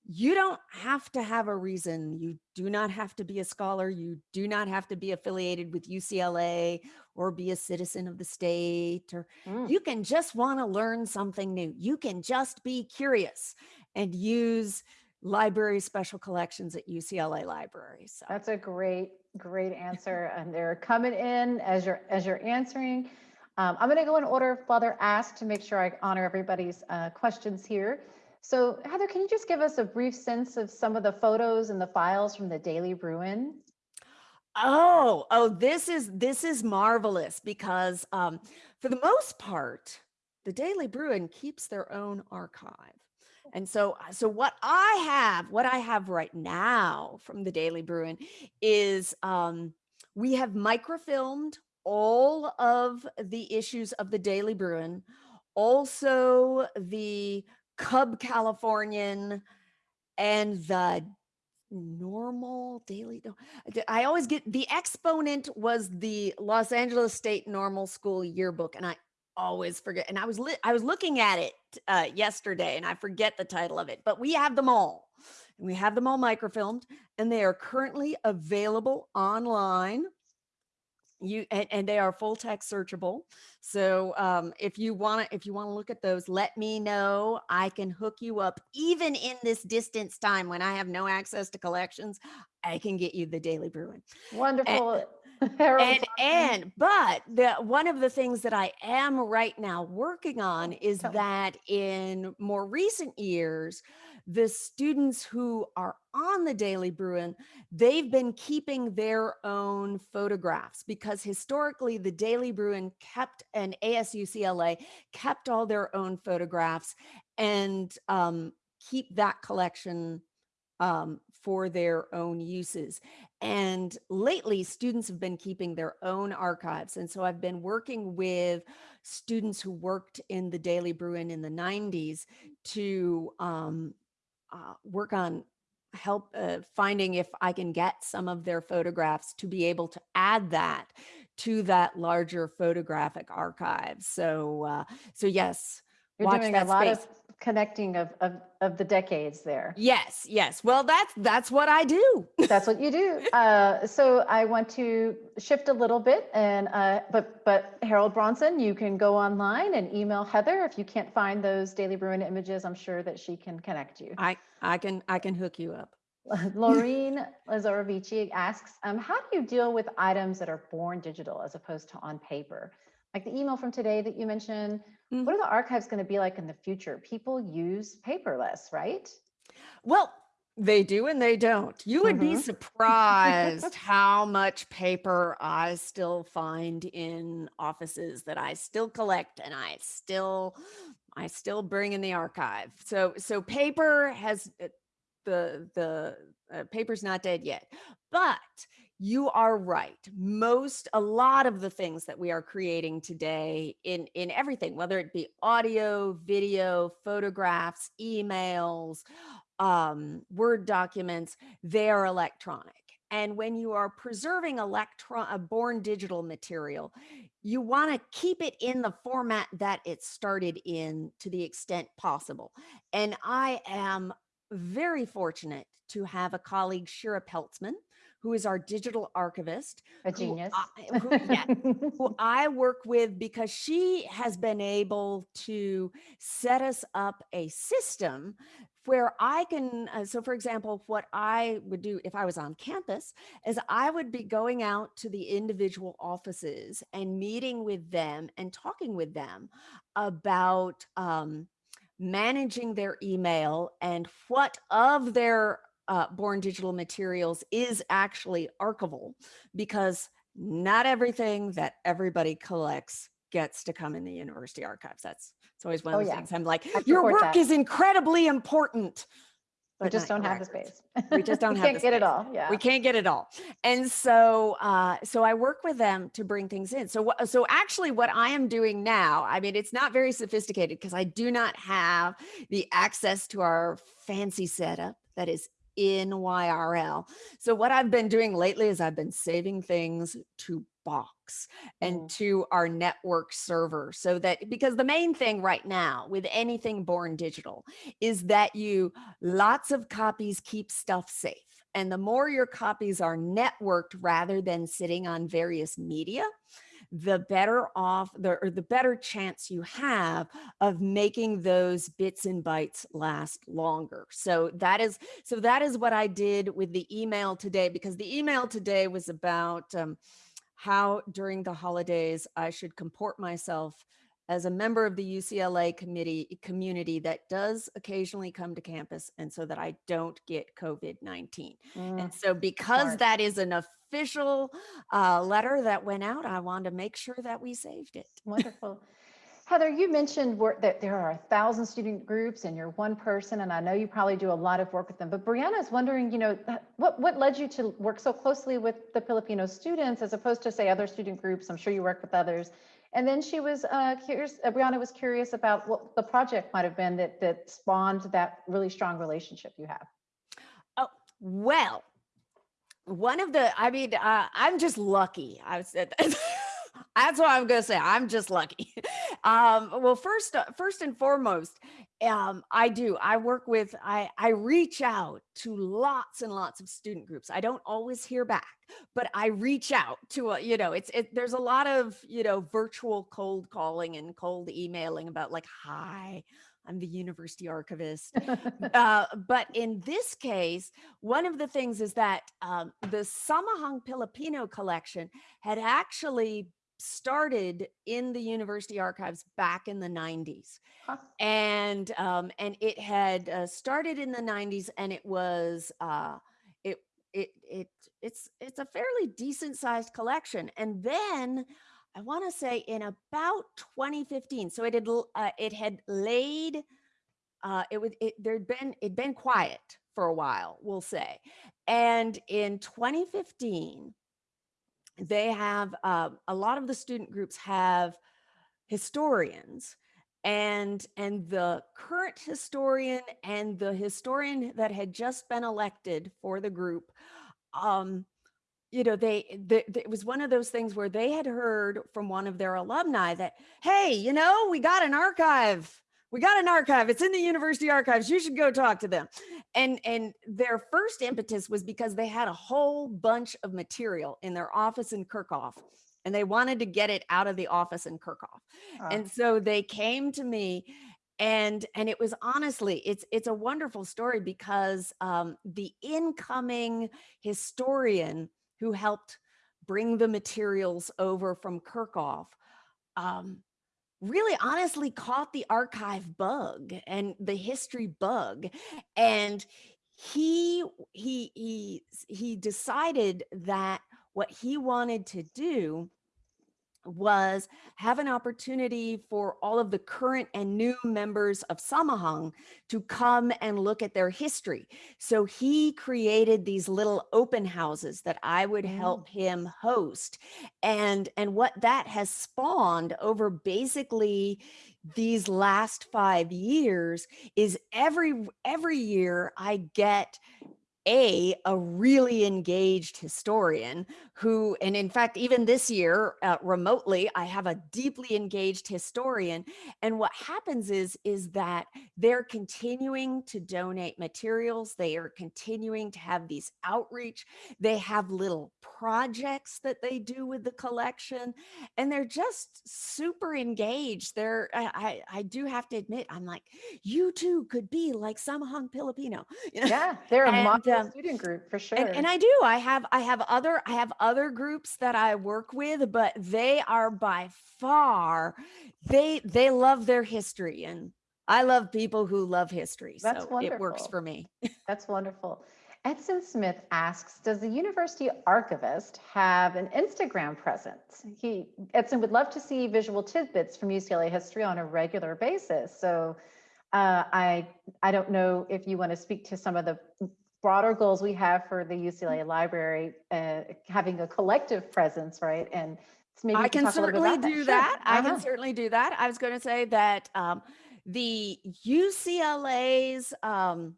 you don't have to have a reason. You do not have to be a scholar. You do not have to be affiliated with UCLA or be a citizen of the state or Mm. you can just want to learn something new. You can just be curious and use library special collections at UCLA libraries. So That's a great, great answer. And they're coming in as you're, as you're answering. Um, I'm going to go in order they're asked to make sure I honor everybody's uh, questions here. So Heather, can you just give us a brief sense of some of the photos and the files from the Daily Bruin? Oh, oh, this is this is marvelous because um, for the most part, the Daily Bruin keeps their own archive. And so uh, so what I have, what I have right now from the Daily Bruin is um, we have microfilmed all of the issues of the Daily Bruin, also the Cub Californian and the normal daily I always get the exponent was the los angeles state normal school yearbook and i always forget and i was i was looking at it uh, yesterday and i forget the title of it but we have them all. And we have them all microfilmed and they are currently available online you and, and they are full text searchable. So um, if you want to if you want to look at those let me know. I can hook you up even in this distance time when i have no access to collections i can get you the daily bruin. Wonderful. Harold and and but the one of the things that i am right now working on Oh, is tell me. that in more recent years the students who are on the Daily Bruin, they've been keeping their own photographs because historically the Daily Bruin kept and ASUCLA kept all their own photographs and um, keep that collection um, for their own uses. And lately, students have been keeping their own archives. And so I've been working with students who worked in the Daily Bruin in the 90s to um, uh, work on help uh, finding if I can get some of their photographs to be able to add that to that larger photographic archive. So, uh, so yes, You're watch doing a lot space. of connecting of, of, of the decades there. Yes, yes. Well, that's that's what I do. That's what you do. Uh, so I want to shift a little bit and, uh, but, but Harold Bronson, you can go online and email Heather. If you can't find those Daily Bruin images, I'm sure that she can connect you. I I can I can hook you up. Laureen Lazarovici asks, um, how do you deal with items that are born digital as opposed to on paper? Like the email from today that you mentioned, Mhm. what are the archives going to be like in the future? People use paperless, right? Well, they do and they don't. You would be Mhm. surprised how much paper I still find in offices that I still collect and I still I still bring in the archive. So so paper has uh, the the uh, paper's not dead yet. But you are right. Most a lot of the things that we are creating today in in everything, whether it be audio, video, photographs, emails, um, Word documents, they are electronic. And when you are preserving electron a born digital material, you want to keep it in the format that it started in to the extent possible. And I am very fortunate to have a colleague, Shira Peltzman, who is our digital archivist, A who genius. I- who- yeah, who I work with because she has been able to set us up a system where I can. Uh, so, for example, what I would do if I was on campus is I would be going out to the individual offices and meeting with them and talking with them about. Um, managing their email and what of their uh, born digital materials is actually archival because not everything that everybody collects gets to come in the university archives. That's it's always one of the yeah. things I'm like, your work that. is incredibly important. We just don't have the space. We just don't have Can't get it all. Yeah. We can't get it all. And so uh so I work with them to bring things in. So so actually what I am doing now, I mean it's not very sophisticated because I do not have the access to our fancy setup that is in YRL. So what I've been doing lately is I've been saving things to box and Mm. to our network server so that because the main thing right now with anything born digital is that you lots of copies keep stuff safe and the more your copies are networked rather than sitting on various media the better off the or the better chance you have of making those bits and bytes last longer. So that is so that is what i did with the email today because the email today was about um, how during the holidays I should comport myself as a member of the UCLA committee community that does occasionally come to campus and so that I don't get COVID-19. Mm, And so because that is an official uh, letter that went out, I wanted to make sure that we saved it. Wonderful. Heather, you mentioned work that there are a thousand student groups and you're one person, and I know you probably do a lot of work with them. But Brianna is wondering, you know, what what led you to work so closely with the Filipino students as opposed to say other student groups? I'm sure you work with others. And then she was uh, curious. Uh, Brianna was curious about what the project might have been that that spawned that really strong relationship you have. Oh, well, one of the, I mean, uh, I'm just lucky. I said that's what I'm going to say. I'm just lucky. Um, well, first, uh, first and foremost, um, I do. I work with. I I reach out to lots and lots of student groups. I don't always hear back, but I reach out to a. You know, it's it. There's a lot of you know virtual cold calling and cold emailing about like, hi, I'm the university archivist uh, but in this case, one of the things is that um, the Samahang Filipino collection had actually started in the university archives back in the 90s Huh. and um, and it had uh, started in the 90s and it was uh, it it it it's it's a fairly decent sized collection. And then i want to say in about 2015 so it had uh, it had laid uh, it would it there'd been it'd been quiet for a while we'll say. And in 2015 they have uh, a lot of the student groups have historians and and the current historian and the historian that had just been elected for the group um you know they, they it was one of those things where they had heard from one of their alumni that hey you know we got an archive we got an archive. It's in the university archives. You should go talk to them. And and their first impetus was because they had a whole bunch of material in their office in Kerckhoff and they wanted to get it out of the office in Kerckhoff and so they came to me and and it was honestly it's it's a wonderful story because um the incoming historian who helped bring the materials over from Kerckhoff um really honestly caught the archive bug and the history bug and he he he he decided that what he wanted to do was have an opportunity for all of the current and new members of Samahang to come and look at their history. So he created these little open houses that I would Mm. help him host. And and what that has spawned over basically these last 5 years is every every year I get a a really engaged historian who and in fact even this year uh, remotely i have a deeply engaged historian and what happens is is that they're continuing to donate materials they are continuing to have these outreach they have little projects that they do with the collection and they're just super engaged. They're i i, I do have to admit i'm like you too could be like samahang filipino. You Yeah, they're a And, model um, student group for sure. and, and I do. I have I have other I have other groups that I work with, but they are by far they they love their history and I love people who love history. That's so it works wonderful. for me. That's wonderful. Edson Smith asks, does the university archivist have an Instagram presence? He, Edson would love to see visual tidbits from UCLA history on a regular basis. So uh, I, I don't know if you want to speak to some of the broader goals we have for the UCLA library, uh, having a collective presence, right? And maybe I can talk a little bit certainly do Sure. that. I Uh-huh. can certainly do that. I was going to say that um, the UCLA's um,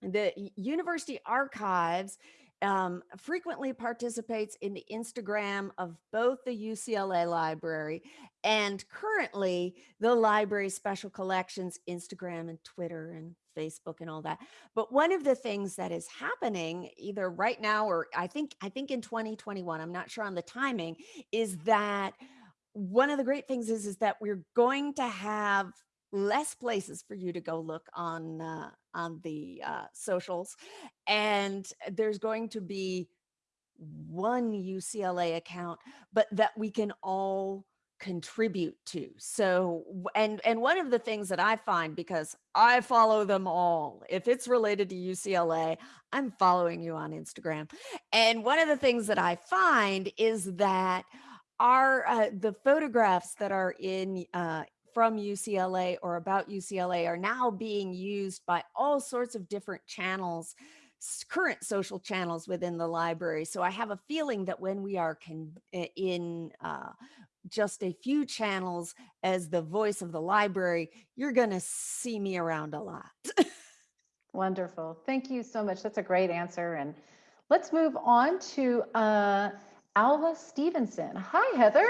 the University Archives um, frequently participates in the Instagram of both the UCLA Library and currently the library special collections Instagram and Twitter and Facebook and all that. But one of the things that is happening either right now or I think I think in 2021, I'm not sure on the timing, is that one of the great things is is that we're going to have less places for you to go look on uh, on the uh, socials and there's going to be one UCLA account but that we can all contribute to. So and and one of the things that i find because i follow them all if it's related to ucla i'm following you on instagram. And one of the things that i find is that are uh, the photographs that are in uh, from UCLA or about UCLA are now being used by all sorts of different channels, current social channels within the library. So I have a feeling that when we are con- in uh, just a few channels as the voice of the library, you're going to see me around a lot. Wonderful. Thank you so much. That's a great answer. And let's move on to uh, Alva Stevenson. Hi, Heather.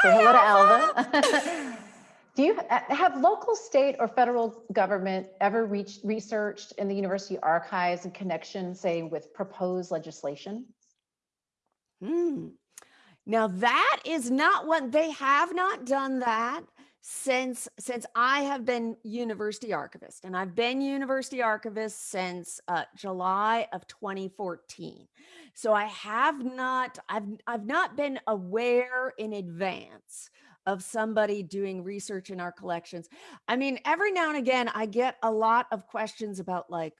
Say Hi, hello to Alva. Alva. Do you uh, have local, state, or federal government ever reached, researched in the university archives in connection, say, with proposed legislation? Hmm. Now that is not what they have not done that. Since since I have been university archivist, and I've been university archivist since uh, July of 2014. So I have not I've I've not been aware in advance of somebody doing research in our collections. I mean, every now and again, I get a lot of questions about like,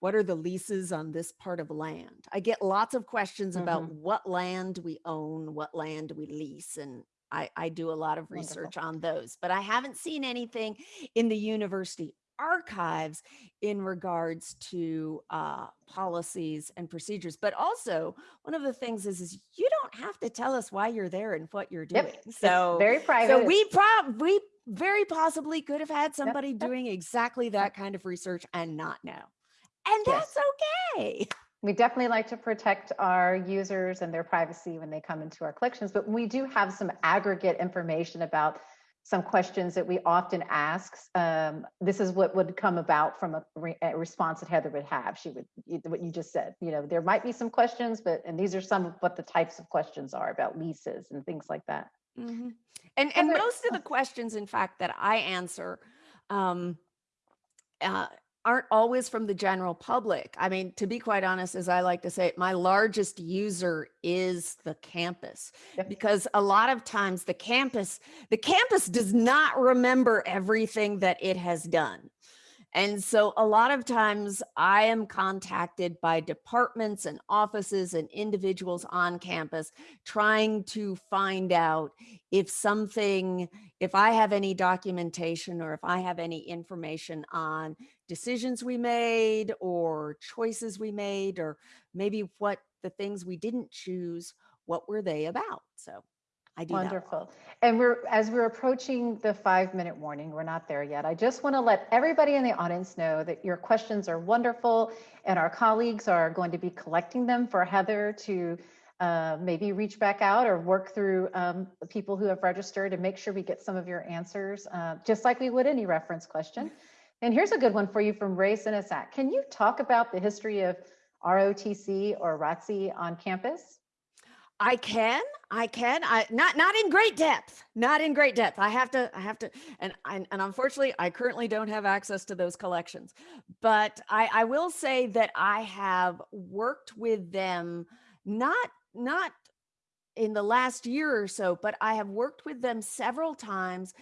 what are the leases on this part of land? I get lots of questions about Mhm. what land we own, what land we lease, and I, I do a lot of Wonderful. research on those, but I haven't seen anything in the university archives in regards to uh, policies and procedures. But also, one of the things is, is you don't have to tell us why you're there and what you're doing. Yep. It's So, Very private. so we prob we very possibly could have had somebody yep. doing exactly that kind of research and not know. And Yes. that's okay. We definitely like to protect our users and their privacy when they come into our collections, but we do have some aggregate information about some questions that we often ask. Um, this is what would come about from a, re- a response that Heather would have. She would, what you just said, you know, there might be some questions, but, and these are some of what the types of questions are about leases and things like that. Mhm. And and Heather- most of the questions, in fact, that I answer um, uh, aren't always from the general public. I mean, to be quite honest, as I like to say, my largest user is the campus because a lot of times the campus the campus does not remember everything that it has done. And so a lot of times I am contacted by departments and offices and individuals on campus trying to find out if something, if I have any documentation or if I have any information on decisions we made or choices we made, or maybe what the things we didn't choose, what were they about? So I do. Wonderful. And we're, as we're approaching the five minute warning, we're not there yet. I just want to let everybody in the audience know that your questions are wonderful and our colleagues are going to be collecting them for Heather to uh, maybe reach back out or work through um, the people who have registered and make sure we get some of your answers, uh, just like we would any reference question. And here's a good one for you from Ray Sinasak. Can you talk about the history of ROTC or ROTC on campus? I can, I can, I not not in great depth, not in great depth. I have to, I have to, and and, unfortunately, I currently don't have access to those collections. But I, I will say that I have worked with them, not not in the last year or so, but I have worked with them several times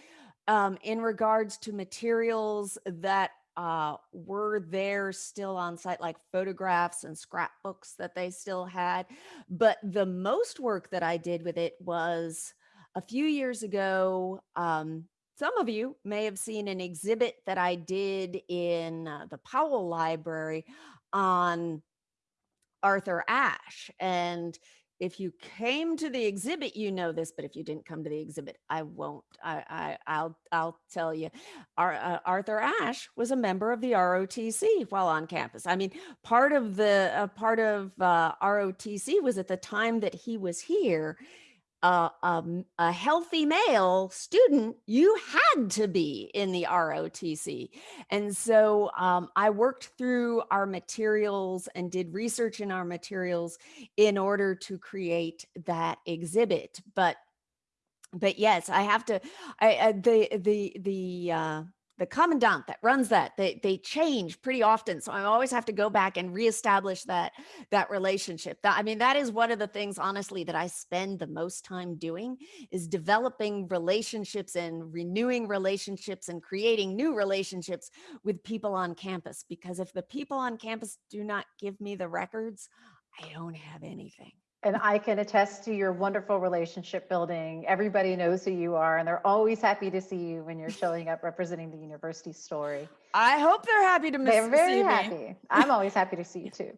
um, in regards to materials that uh, were there still on site, like photographs and scrapbooks that they still had. But the most work that I did with it was a few years ago. Um, some of you may have seen an exhibit that I did in uh, the Powell Library on Arthur Ashe. And if you came to the exhibit, you know this, but if you didn't come to the exhibit, I won't. I, I I'll I'll tell you. Uh, Arthur Ashe was a member of the ROTC while on campus. I mean, part of the uh, part of uh, ROTC was at the time that he was here. Uh, um, a healthy male student, you had to be in the ROTC. And so um, I worked through our materials and did research in our materials in order to create that exhibit. But but yes, I have to. I, I the the the uh, the commandant that runs that they they change pretty often, so I always have to go back and reestablish that that relationship. That I mean, that is one of the things, honestly, that I spend the most time doing is developing relationships and renewing relationships and creating new relationships with people on campus. Because if the people on campus do not give me the records, I don't have anything. And I can attest to your wonderful relationship building. Everybody knows who you are, and they're always happy to see you when you're showing up representing the university story. I hope they're happy to miss They're very see me. happy. I'm always happy to see you too.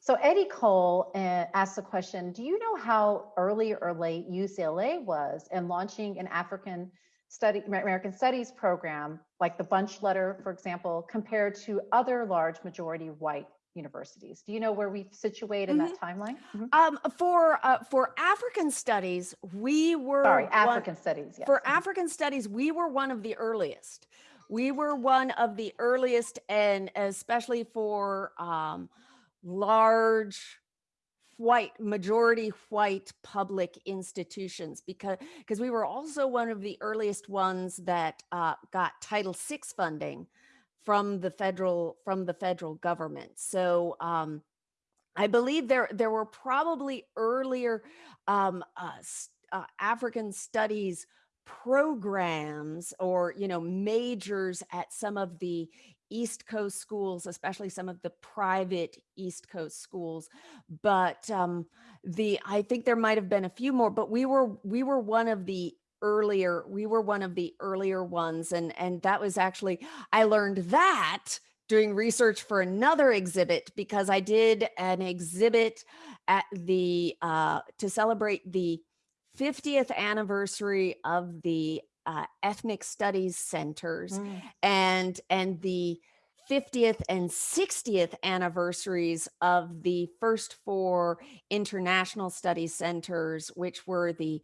So Eddie Cole uh, asked the question, do you know how early or late UCLA was in launching an African study, American studies program, like the Bunche letter, for example, compared to other large majority white universities? Do you know where we situate in that timeline? Mhm. Um, for uh, for African studies, we were Sorry, one- African studies, yes. for Mhm. African studies, we were one of the earliest. We were one of the earliest, and especially for um, large white majority white public institutions because because we were also one of the earliest ones that uh, got title vi funding from the federal from the federal government so um, i believe there there were probably earlier um, uh, uh, african studies programs or you know majors at some of the East Coast schools, especially some of the private East Coast schools. But um, the I think there might have been a few more, but we were we were one of the earlier we were one of the earlier ones and and that was actually I learned that doing research for another exhibit because I did an exhibit at the uh, to celebrate the 50th anniversary of the uh, ethnic studies centers mm. and and the 50th and 60th anniversaries of the first four international study centers, which were the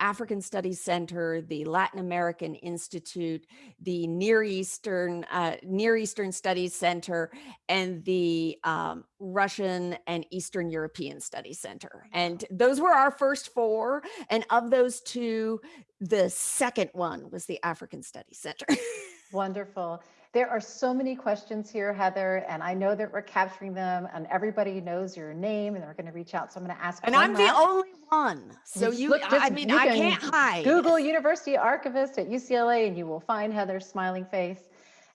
African Studies Center, the Latin American Institute, the Near Eastern uh, Near Eastern Studies Center, and the um, Russian and Eastern European Studies Center. And those were our first four. And of those two, the second one was the African Studies Center. Wonderful. There are so many questions here, Heather, and I know that we're capturing them and everybody knows your name and they're going to reach out. So I'm going to ask. And I'm last. the only one. So you, look, just, I mean, I can can't hide. Google University Archivist at UCLA and you will find Heather's smiling face.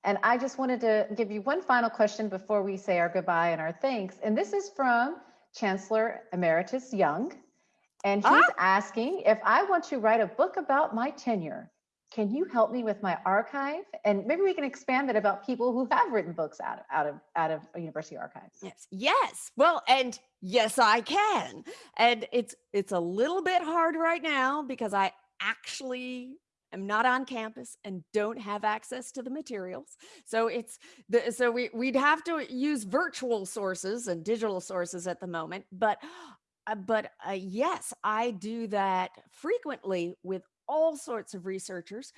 And I just wanted to give you one final question before we say our goodbye and our thanks. And this is from Chancellor Emeritus Young. And he's ah. asking if I want to write a book about my tenure, can you help me with my archive? And maybe we can expand it about people who have written books out of, out of, out of university archives. Yes. Yes. Well, and yes, I can. And it's, it's a little bit hard right now because I actually am not on campus and don't have access to the materials. So it's the, so we, we'd have to use virtual sources and digital sources at the moment, but uh, but uh, yes, I do that frequently with all sorts of researchers.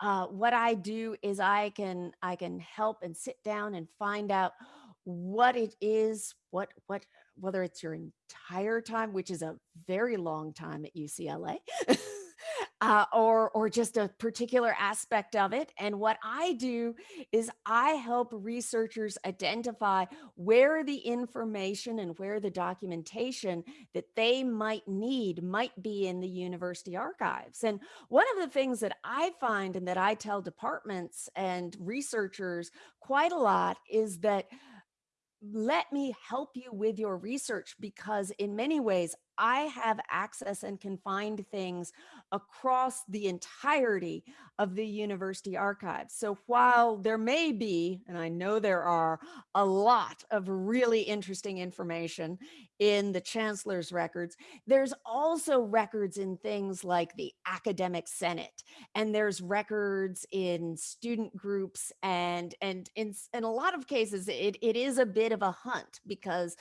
Uh, what I do is I can I can help and sit down and find out what it is, what what whether it's your entire time, which is a very long time at UCLA. uh, or or just a particular aspect of it. And what I do is I help researchers identify where the information and where the documentation that they might need might be in the university archives. And one of the things that I find and that I tell departments and researchers quite a lot is that let me help you with your research because in many ways I have access and can find things across the entirety of the university archives. So while there may be, and I know there are, a lot of really interesting information in the chancellor's records, there's also records in things like the academic senate, and there's records in student groups, and and in, in a lot of cases, it, it is a bit of a hunt because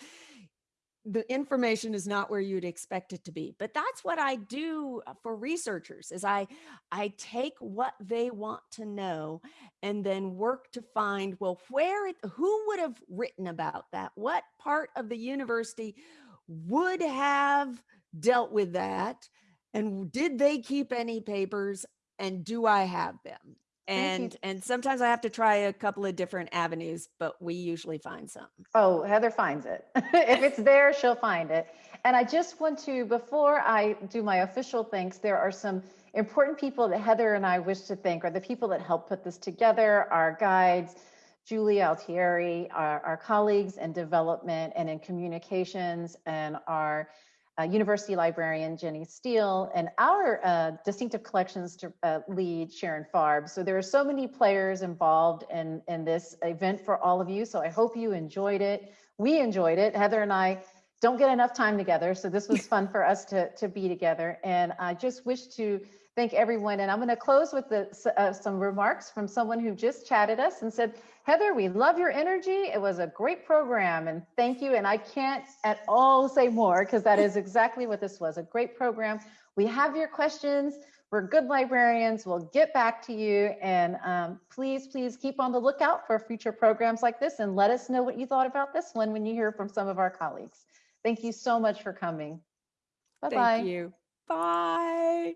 the information is not where you'd expect it to be but that's what i do uh, for researchers is i i take what they want to know and then work to find well where it, who would have written about that? What part of the university would have dealt with that? And did they keep any papers? And do i have them and and sometimes i have to try a couple of different avenues but we usually find some. Oh heather finds it. If it's there she'll find it. And i just want to before i do my official thanks there are some important people that heather and i wish to thank are the people that helped put this together our guides julie altieri our, our colleagues in development and in communications and our uh, university librarian Ginny Steel, and our uh, distinctive collections to, uh, lead Sharon Farb. So there are so many players involved in, in this event for all of you. So I hope you enjoyed it. We enjoyed it. Heather and I don't get enough time together. So this was fun for us to, to be together. And I just wish to thank everyone. And I'm going to close with the, uh, some remarks from someone who just chatted us and said, Heather, we love your energy. It was a great program and thank you. And I can't at all say more because that is exactly what this was, a great program. We have your questions. We're good librarians. We'll get back to you. And um, please, please keep on the lookout for future programs like this and let us know what you thought about this one when you hear from some of our colleagues. Thank you so much for coming. Thank Bye-bye. you. Bye.